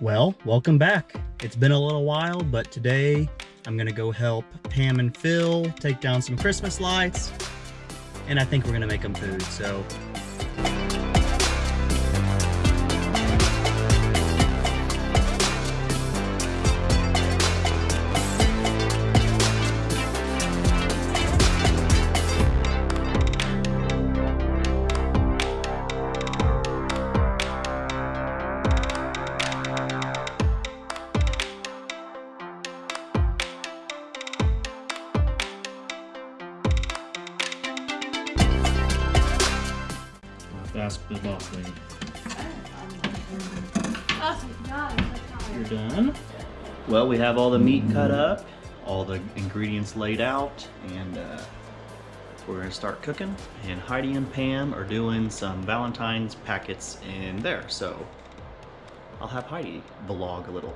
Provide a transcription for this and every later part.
Well, welcome back. It's been a little while, but today I'm gonna go help Pam and Phil take down some Christmas lights, and I think we're gonna make them food, so Ask the boss lady. Oh, You're done. Well, we have all the meat cut up, all the ingredients laid out, and uh, we're gonna start cooking. And Heidi and Pam are doing some Valentine's packets in there, so I'll have Heidi vlog a little.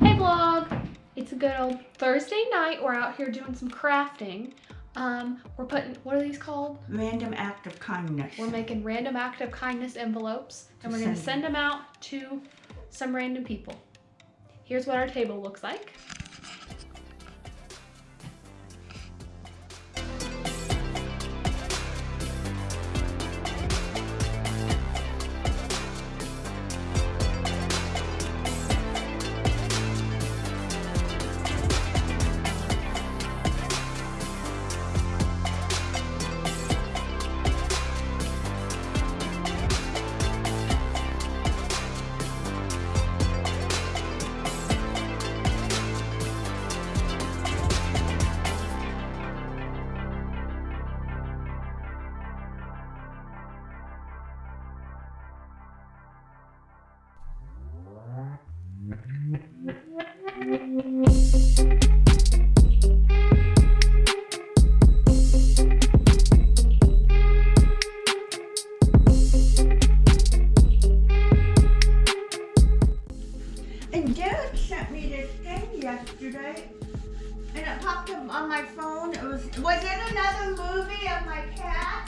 Hey vlog! It's a good old Thursday night. We're out here doing some crafting. Um, we're putting, what are these called? Random act of kindness. We're making random act of kindness envelopes and we're gonna send. send them out to some random people. Here's what our table looks like. yesterday. And it popped up on my phone. It was was in another movie of my cat.